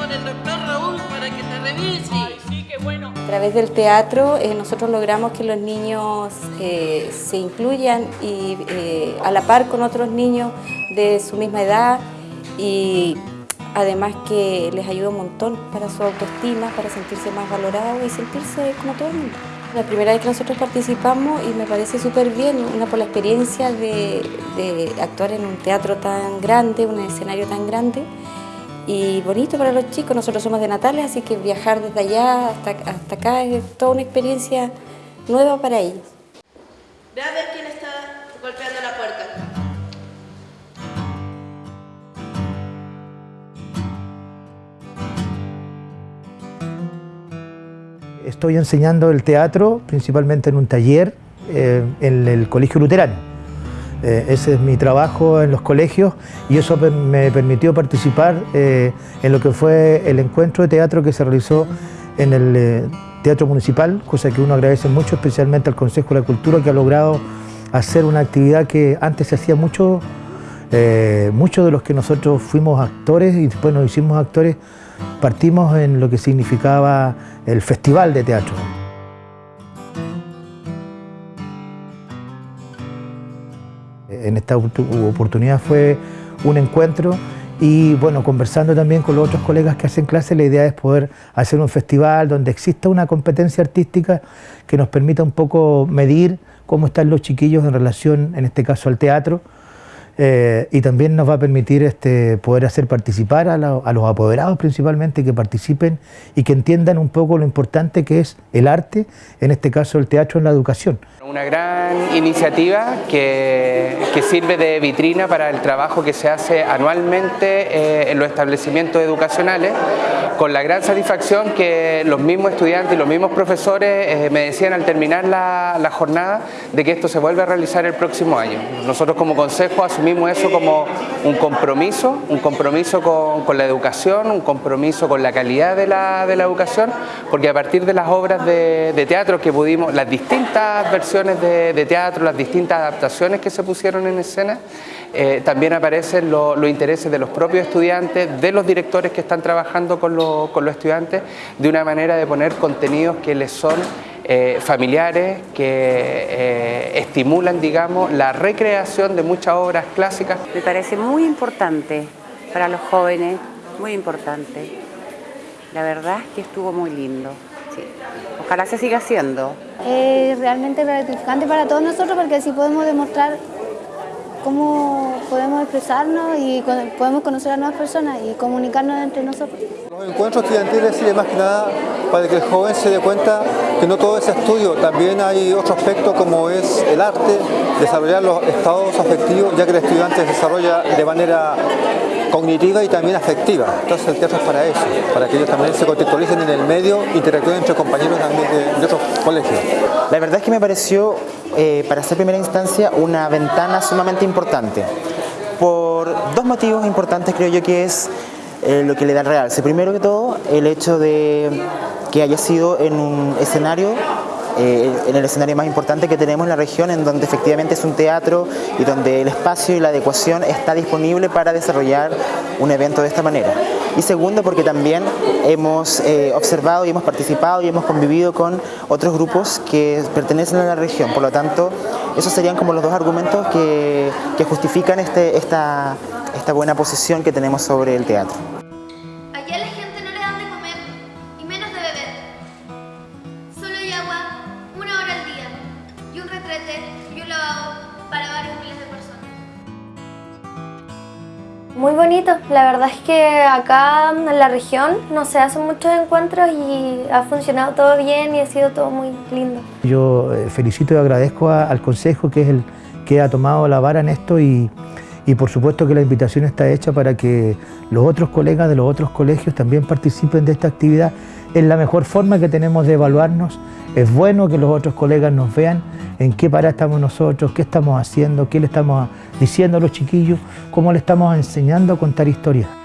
con el doctor Raúl para que te revise. sí, qué bueno. A través del teatro eh, nosotros logramos que los niños eh, se incluyan y eh, a la par con otros niños de su misma edad y además que les ayuda un montón para su autoestima, para sentirse más valorados y sentirse como todo el mundo. La primera vez que nosotros participamos y me parece súper bien, una por la experiencia de, de actuar en un teatro tan grande, un escenario tan grande y bonito para los chicos. Nosotros somos de Natales, así que viajar desde allá hasta, hasta acá es toda una experiencia nueva para ellos. Ve a ver quién está golpeando la puerta. Estoy enseñando el teatro, principalmente en un taller eh, en el Colegio Luterano. Eh, ese es mi trabajo en los colegios y eso me permitió participar eh, en lo que fue el encuentro de teatro que se realizó en el eh, Teatro Municipal, cosa que uno agradece mucho, especialmente al Consejo de la Cultura que ha logrado hacer una actividad que antes se hacía mucho, muchos de los que nosotros fuimos actores y después nos hicimos actores, partimos en lo que significaba el Festival de Teatro. En esta oportunidad fue un encuentro y bueno, conversando también con los otros colegas que hacen clase, la idea es poder hacer un festival donde exista una competencia artística que nos permita un poco medir cómo están los chiquillos en relación, en este caso, al teatro, eh, y también nos va a permitir este, poder hacer participar a, los apoderados principalmente, que participen y que entiendan un poco lo importante que es el arte, en este caso el teatro en la educación. Una gran iniciativa que, que sirve de vitrina para el trabajo que se hace anualmente eh, en los establecimientos educacionales, con la gran satisfacción que los mismos estudiantes y los mismos profesores eh, me decían al terminar la, jornada de que esto se vuelve a realizar el próximo año. Nosotros como consejo asumimos eso como un compromiso, un compromiso con, la educación, un compromiso con la calidad de la, educación, porque a partir de las obras de, teatro que pudimos, las distintas versiones de, teatro, las distintas adaptaciones que se pusieron en escena, eh, también aparecen lo, los intereses de los propios estudiantes, de los directores que están trabajando con, lo, con los estudiantes, de una manera de poner contenidos que les son eh, familiares que eh, estimulan, digamos, la recreación de muchas obras clásicas. Me parece muy importante para los jóvenes, muy importante. La verdad es que estuvo muy lindo. Sí. Ojalá se siga haciendo. Es realmente gratificante para todos nosotros porque así podemos demostrar cómo podemos expresarnos y podemos conocer a nuevas personas y comunicarnos entre nosotros. Los encuentros estudiantiles sirven más que nada para que el joven se dé cuenta que no todo es estudio, también hay otro aspecto como es el arte, desarrollar los estados afectivos, ya que el estudiante se desarrolla de manera cognitiva y también afectiva. Entonces el teatro es para eso, para que ellos también se contextualicen en el medio, interactúen entre compañeros también de, de otros colegios. La verdad es que me pareció, eh, para ser primera instancia, una ventana sumamente importante. Por dos motivos importantes creo yo que es eh, lo que le da el realce. Primero que todo, el hecho de que haya sido en un escenario eh, en el escenario más importante que tenemos en la región, en donde efectivamente es un teatro y donde el espacio y la adecuación está disponible para desarrollar un evento de esta manera. Y segundo, porque también hemos eh, observado y hemos participado y hemos convivido con otros grupos que pertenecen a la región. Por lo tanto, esos serían como los dos argumentos que, que justifican este, esta, esta buena posición que tenemos sobre el teatro. Muy bonito, la verdad es que acá en la región no se hacen muchos encuentros y ha funcionado todo bien y ha sido todo muy lindo. Yo eh, felicito y agradezco al Consejo que es el que ha tomado la vara en esto y, y por supuesto que la invitación está hecha para que los otros colegas de los otros colegios también participen de esta actividad. Es la mejor forma que tenemos de evaluarnos. Es bueno que los otros colegas nos vean en qué parada estamos nosotros, qué estamos haciendo, qué le estamos diciendo a los chiquillos, cómo le estamos enseñando a contar historias.